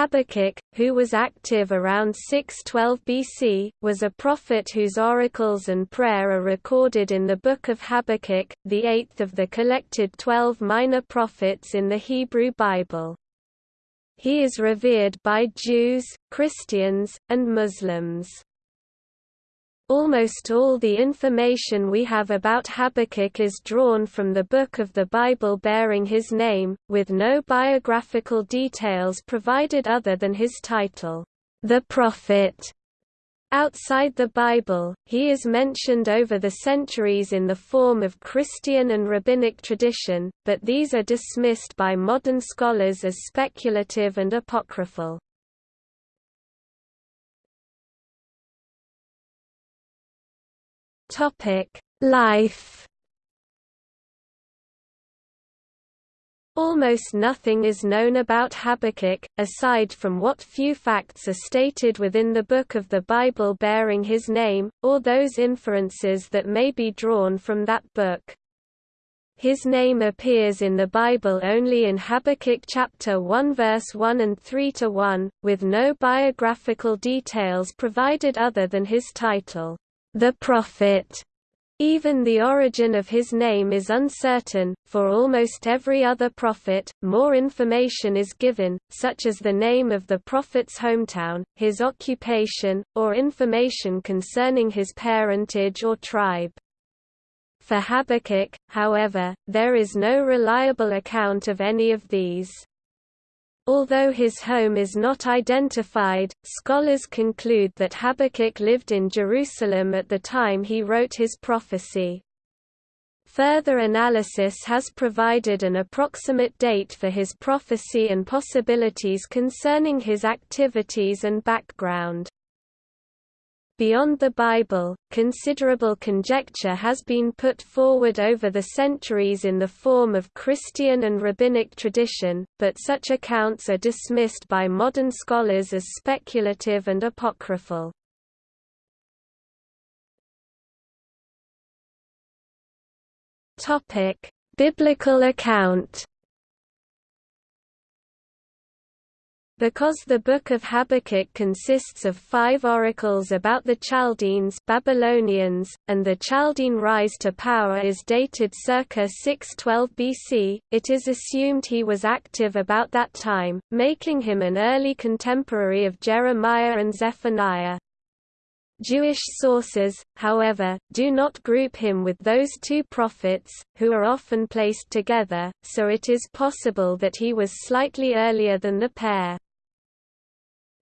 Habakkuk, who was active around 612 BC, was a prophet whose oracles and prayer are recorded in the Book of Habakkuk, the eighth of the collected twelve minor prophets in the Hebrew Bible. He is revered by Jews, Christians, and Muslims. Almost all the information we have about Habakkuk is drawn from the book of the Bible bearing his name, with no biographical details provided other than his title, the Prophet. Outside the Bible, he is mentioned over the centuries in the form of Christian and rabbinic tradition, but these are dismissed by modern scholars as speculative and apocryphal. Topic: Life. Almost nothing is known about Habakkuk, aside from what few facts are stated within the book of the Bible bearing his name, or those inferences that may be drawn from that book. His name appears in the Bible only in Habakkuk chapter 1 verse 1 and 3 to 1, with no biographical details provided other than his title the prophet. Even the origin of his name is uncertain. For almost every other prophet, more information is given, such as the name of the prophet's hometown, his occupation, or information concerning his parentage or tribe. For Habakkuk, however, there is no reliable account of any of these. Although his home is not identified, scholars conclude that Habakkuk lived in Jerusalem at the time he wrote his prophecy. Further analysis has provided an approximate date for his prophecy and possibilities concerning his activities and background. Beyond the Bible, considerable conjecture has been put forward over the centuries in the form of Christian and rabbinic tradition, but such accounts are dismissed by modern scholars as speculative and apocryphal. Biblical account Because the Book of Habakkuk consists of five oracles about the Chaldeans Babylonians, and the Chaldean rise to power is dated circa 612 BC, it is assumed he was active about that time, making him an early contemporary of Jeremiah and Zephaniah. Jewish sources, however, do not group him with those two prophets, who are often placed together, so it is possible that he was slightly earlier than the pair.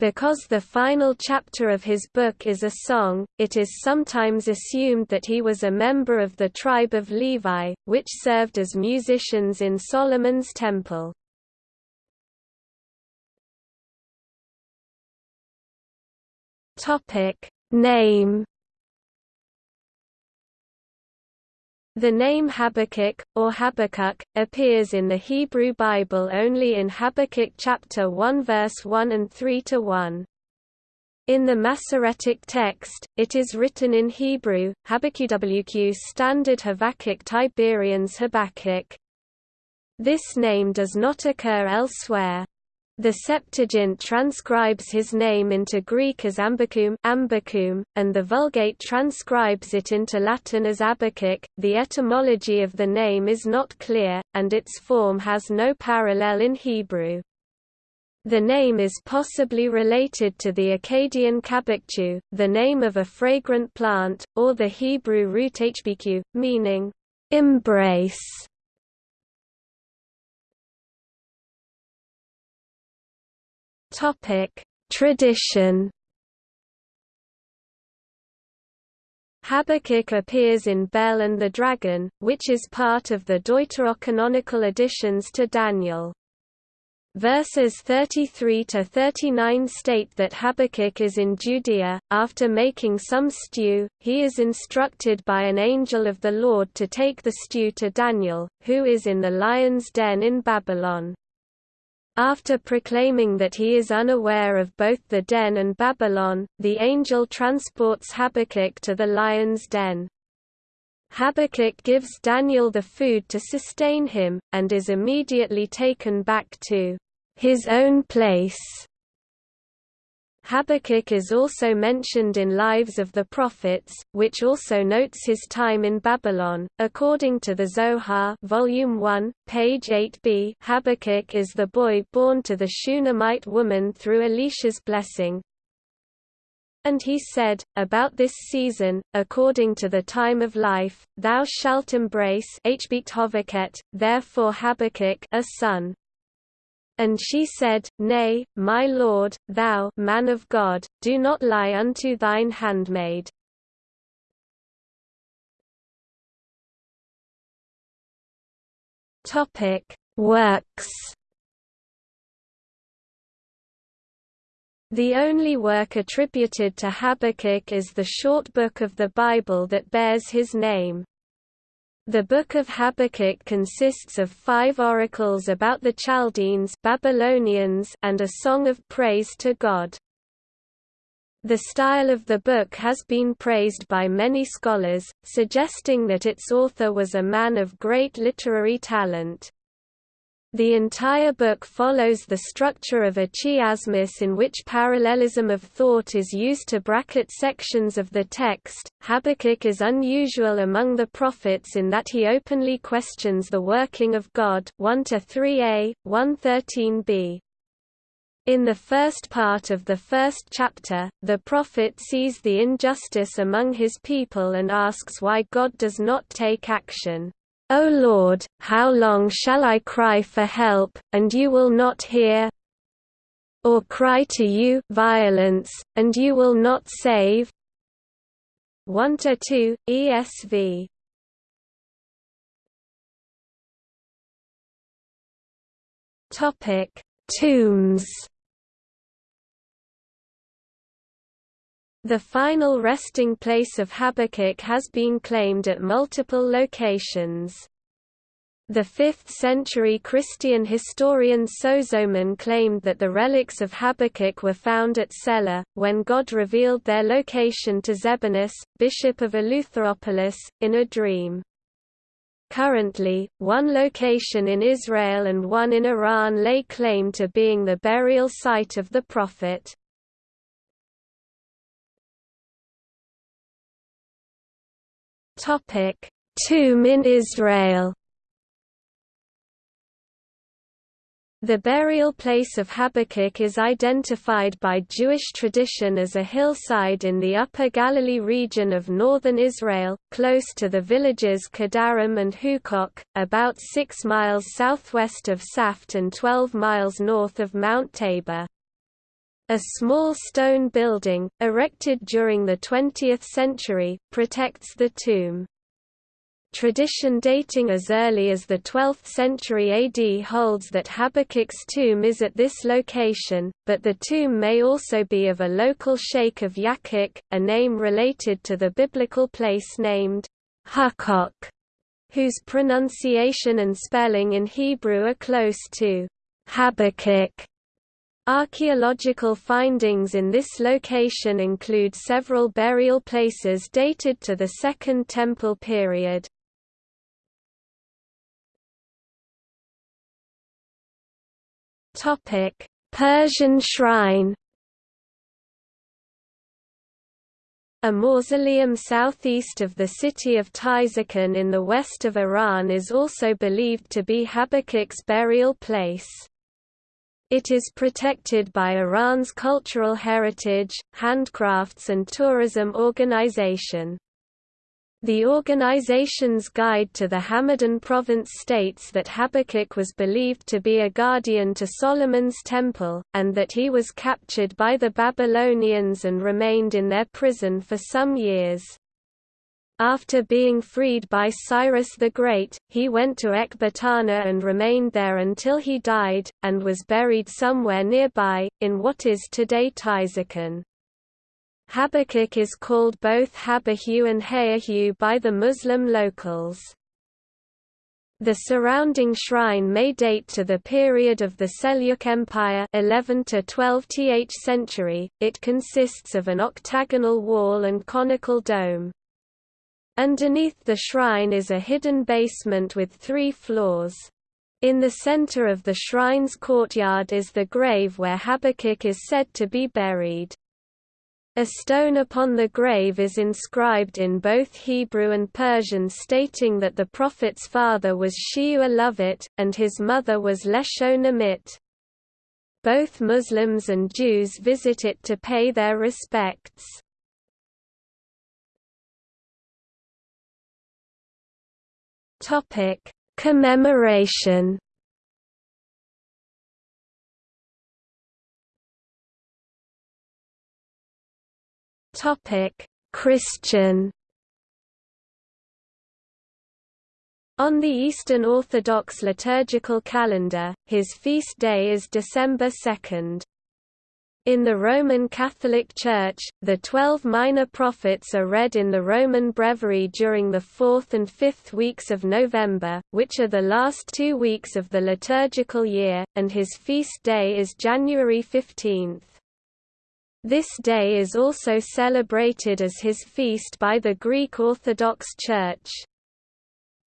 Because the final chapter of his book is a song, it is sometimes assumed that he was a member of the tribe of Levi, which served as musicians in Solomon's temple. Name The name Habakkuk, or Habakkuk, appears in the Hebrew Bible only in Habakkuk chapter 1 verse 1 and 3 to 1. In the Masoretic text, it is written in Hebrew, Habakkuk Standard Habakkuk Tiberians Habakkuk. This name does not occur elsewhere. The Septuagint transcribes his name into Greek as Ambacum, Ambacum and the Vulgate transcribes it into Latin as Abakuk. The etymology of the name is not clear, and its form has no parallel in Hebrew. The name is possibly related to the Akkadian kabakchu, the name of a fragrant plant, or the Hebrew root hbq, meaning embrace. Topic: Tradition. Habakkuk appears in Bel and the Dragon, which is part of the deuterocanonical additions to Daniel. Verses 33 to 39 state that Habakkuk is in Judea. After making some stew, he is instructed by an angel of the Lord to take the stew to Daniel, who is in the lion's den in Babylon. After proclaiming that he is unaware of both the den and Babylon, the angel transports Habakkuk to the lion's den. Habakkuk gives Daniel the food to sustain him, and is immediately taken back to his own place Habakkuk is also mentioned in Lives of the Prophets, which also notes his time in Babylon. According to the Zohar, Volume 1, page 8b, Habakkuk is the boy born to the Shunammite woman through Elisha's blessing. And he said, About this season, according to the time of life, thou shalt embrace therefore Habakkuk a son. And she said, Nay, my lord, thou man of God, do not lie unto thine handmaid. Topic: Works. The only work attributed to Habakkuk is the short book of the Bible that bears his name. The Book of Habakkuk consists of five oracles about the Chaldeans Babylonians and a song of praise to God. The style of the book has been praised by many scholars, suggesting that its author was a man of great literary talent. The entire book follows the structure of a chiasmus in which parallelism of thought is used to bracket sections of the text. Habakkuk is unusual among the prophets in that he openly questions the working of God 1 to 3a, 113b. In the first part of the first chapter, the prophet sees the injustice among his people and asks why God does not take action. O Lord, how long shall I cry for help, and you will not hear? Or cry to you violence, and you will not save? 1 to 2 ESV Topic Tombs The final resting place of Habakkuk has been claimed at multiple locations. The 5th-century Christian historian Sozomen claimed that the relics of Habakkuk were found at Selah, when God revealed their location to Zebinus, bishop of Eleutheropolis, in a dream. Currently, one location in Israel and one in Iran lay claim to being the burial site of the prophet. Topic: Tomb in Israel. The burial place of Habakkuk is identified by Jewish tradition as a hillside in the Upper Galilee region of northern Israel, close to the villages Kedarim and Hukok, about 6 miles southwest of Safed and 12 miles north of Mount Tabor. A small stone building, erected during the 20th century, protects the tomb. Tradition dating as early as the 12th century AD holds that Habakkuk's tomb is at this location, but the tomb may also be of a local sheikh of Yakuk, a name related to the biblical place named Hukok, whose pronunciation and spelling in Hebrew are close to Habakkuk. Archaeological findings in this location include several burial places dated to the Second Temple period. Persian shrine A mausoleum southeast of the city of Tuyserkan in the west of Iran is also believed to be Habakkuk's burial place. It is protected by Iran's Cultural Heritage, Handcrafts and Tourism Organization. The organization's guide to the Hamadan province states that Habakkuk was believed to be a guardian to Solomon's temple, and that he was captured by the Babylonians and remained in their prison for some years. After being freed by Cyrus the Great, he went to Ecbatana and remained there until he died, and was buried somewhere nearby, in what is today Tuyserkan. Habakkuk is called both Habahu and Hayahu by the Muslim locals. The surrounding shrine may date to the period of the Seljuk Empire 11 to 12th century. It consists of an octagonal wall and conical dome. Underneath the shrine is a hidden basement with three floors. In the center of the shrine's courtyard is the grave where Habakkuk is said to be buried. A stone upon the grave is inscribed in both Hebrew and Persian stating that the prophet's father was Sheu Lovit, and his mother was Leshonamit. Both Muslims and Jews visit it to pay their respects. Topic: Commemoration Topic: Christian On the Eastern Orthodox liturgical calendar, his feast day is December 2. In the Roman Catholic Church, the twelve minor prophets are read in the Roman Breviary during the fourth and fifth weeks of November, which are the last two weeks of the liturgical year, and his feast day is January 15. This day is also celebrated as his feast by the Greek Orthodox Church.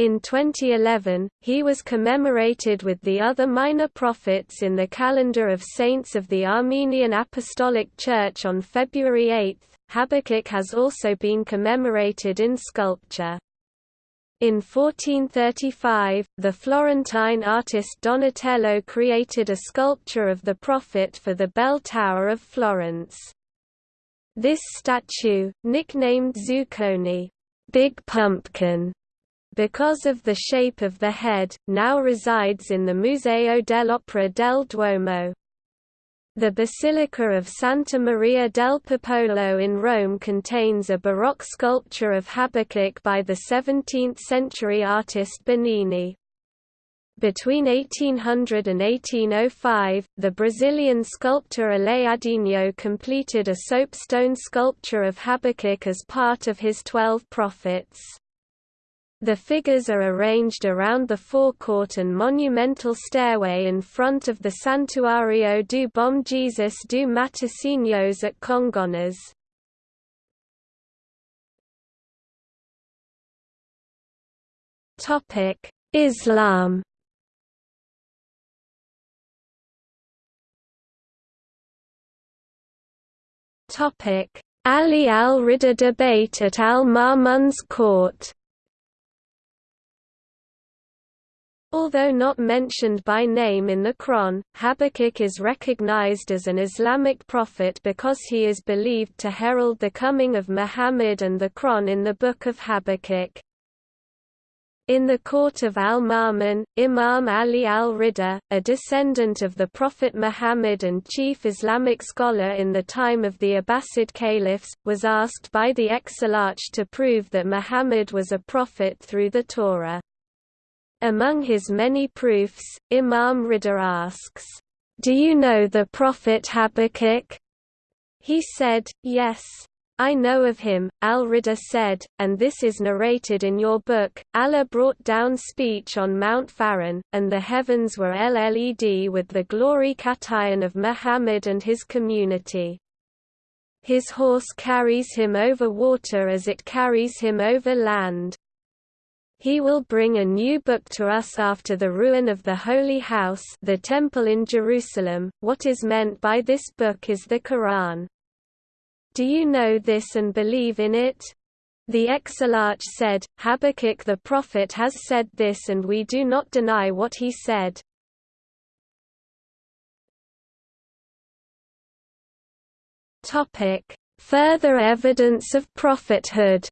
In 2011, he was commemorated with the other minor prophets in the calendar of saints of the Armenian Apostolic Church on February 8. Habakkuk has also been commemorated in sculpture. In 1435, the Florentine artist Donatello created a sculpture of the prophet for the bell tower of Florence. This statue, nicknamed Zuccone, Big Pumpkin, because of the shape of the head, now resides in the Museo dell'Opera del Duomo. The Basilica of Santa Maria del Popolo in Rome contains a Baroque sculpture of Habakkuk by the 17th-century artist Bernini. Between 1800 and 1805, the Brazilian sculptor Aleijadinho completed a soapstone sculpture of Habakkuk as part of his Twelve Prophets. The figures are arranged around the forecourt and monumental stairway in front of the Santuario do Bom Jesus do Matosinhos at Congonhas. Islam Ali al-Rida debate at al-Ma'mun's court Although not mentioned by name in the Quran, Habakkuk is recognized as an Islamic prophet because he is believed to herald the coming of Muhammad and the Quran in the Book of Habakkuk. In the court of al-Ma'mun, Imam Ali al-Rida, a descendant of the Prophet Muhammad and chief Islamic scholar in the time of the Abbasid caliphs, was asked by the Exilarch to prove that Muhammad was a prophet through the Torah. Among his many proofs, Imam Rida asks, "'Do you know the prophet Habakkuk?' He said, Yes. I know of him, Al-Rida said, and this is narrated in your book. Allah brought down speech on Mount Faran, and the heavens were LLED with the glory Katayan of Muhammad and his community. His horse carries him over water as it carries him over land. He will bring a new book to us after the ruin of the Holy House the Temple in Jerusalem. What is meant by this book is the Quran. Do you know this and believe in it? The Exilarch said, Habakkuk the prophet has said this and we do not deny what he said. Further evidence of prophethood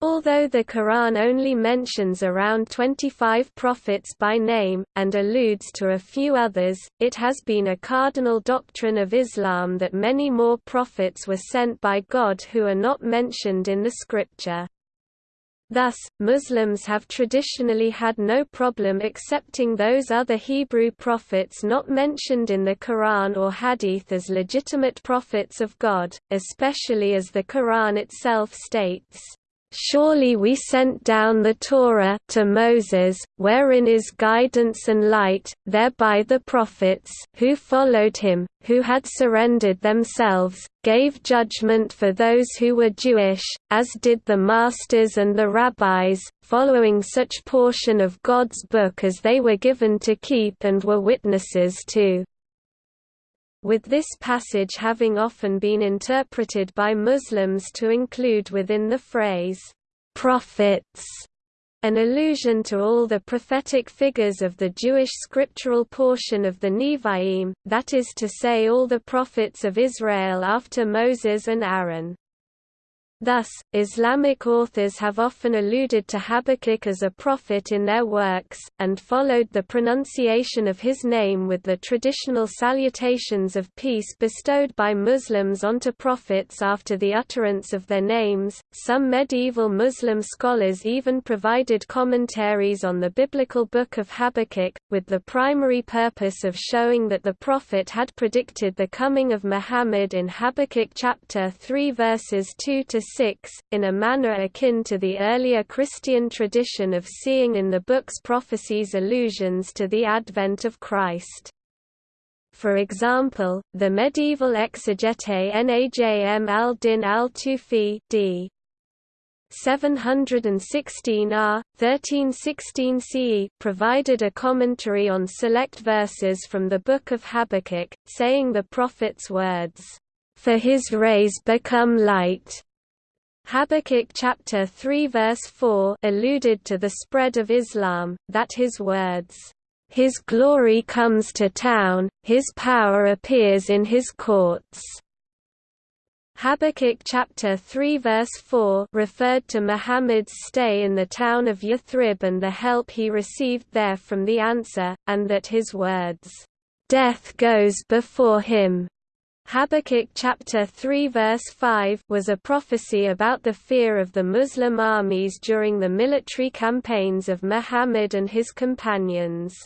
Although the Quran only mentions around 25 prophets by name, and alludes to a few others, it has been a cardinal doctrine of Islam that many more prophets were sent by God who are not mentioned in the scripture. Thus, Muslims have traditionally had no problem accepting those other Hebrew prophets not mentioned in the Quran or Hadith as legitimate prophets of God, especially as the Quran itself states, Surely we sent down the Torah to Moses, wherein is guidance and light, thereby the prophets who followed him, who had surrendered themselves, gave judgment for those who were Jewish, as did the masters and the rabbis, following such portion of God's book as they were given to keep and were witnesses to with this passage having often been interpreted by Muslims to include within the phrase, prophets, an allusion to all the prophetic figures of the Jewish scriptural portion of the Nevi'im, that is to say all the prophets of Israel after Moses and Aaron. Thus, Islamic authors have often alluded to Habakkuk as a prophet in their works, and followed the pronunciation of his name with the traditional salutations of peace bestowed by Muslims onto prophets after the utterance of their names. Some medieval Muslim scholars even provided commentaries on the biblical book of Habakkuk, with the primary purpose of showing that the prophet had predicted the coming of Muhammad in Habakkuk chapter 3 verses 2 to 6, in a manner akin to the earlier Christian tradition of seeing in the book's prophecies allusions to the advent of Christ. For example, the medieval exegete Najm al-Din al-Tufi d. 716 R, 1316 CE provided a commentary on select verses from the Book of Habakkuk, saying the prophet's words, "...for his rays become light." Habakkuk chapter 3 verse 4 alluded to the spread of Islam, that his words, "...his glory comes to town, his power appears in his courts." Habakkuk chapter 3 verse 4 referred to Muhammad's stay in the town of Yathrib and the help he received there from the Ansar, and that his words, "...death goes before him." Habakkuk chapter 3 verse 5 was a prophecy about the fear of the Muslim armies during the military campaigns of Muhammad and his companions.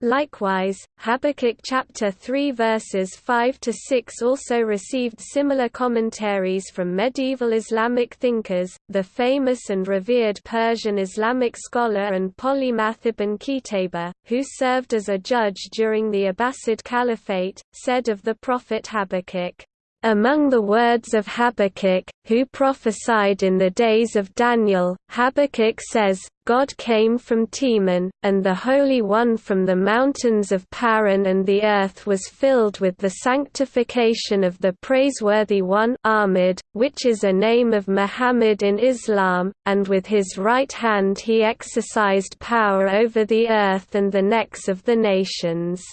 Likewise, Habakkuk chapter 3 verses 5 to 6 also received similar commentaries from medieval Islamic thinkers. The famous and revered Persian Islamic scholar and polymath Ibn Qutayba, who served as a judge during the Abbasid Caliphate, said of the prophet Habakkuk, among the words of Habakkuk, who prophesied in the days of Daniel, Habakkuk says, God came from Teman, and the Holy One from the mountains of Paran and the earth was filled with the sanctification of the Praiseworthy One Ahmed, which is a name of Muhammad in Islam, and with his right hand he exercised power over the earth and the necks of the nations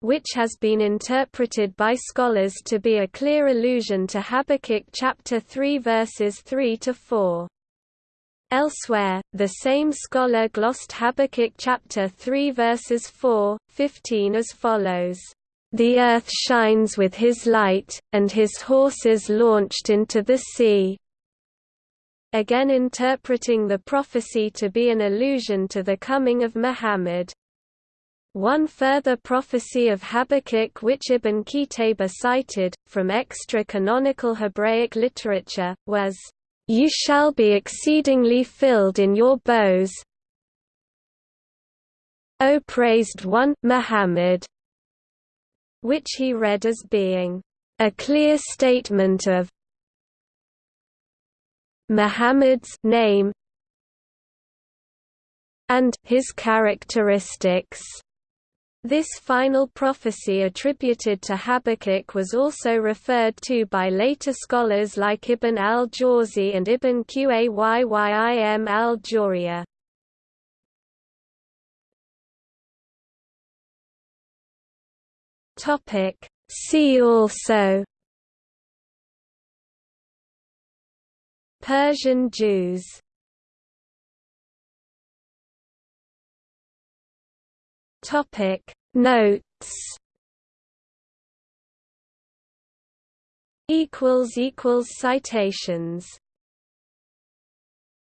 which has been interpreted by scholars to be a clear allusion to Habakkuk chapter 3 verses 3 to 4. Elsewhere, the same scholar glossed Habakkuk chapter 3 verses 4, 15 as follows. The earth shines with his light, and his horses launched into the sea. Again interpreting the prophecy to be an allusion to the coming of Muhammad. One further prophecy of Habakkuk which Ibn Qutayba cited, from extra-canonical Hebraic literature, was, "...you shall be exceedingly filled in your bows O praised one Muhammad", which he read as being, "...a clear statement of Muhammad's name and his characteristics." This final prophecy attributed to Habakkuk was also referred to by later scholars like Ibn al-Jawzi and Ibn Qayyim al-Jawziyya. See also Persian Jews Topic Notes. Equals equals citations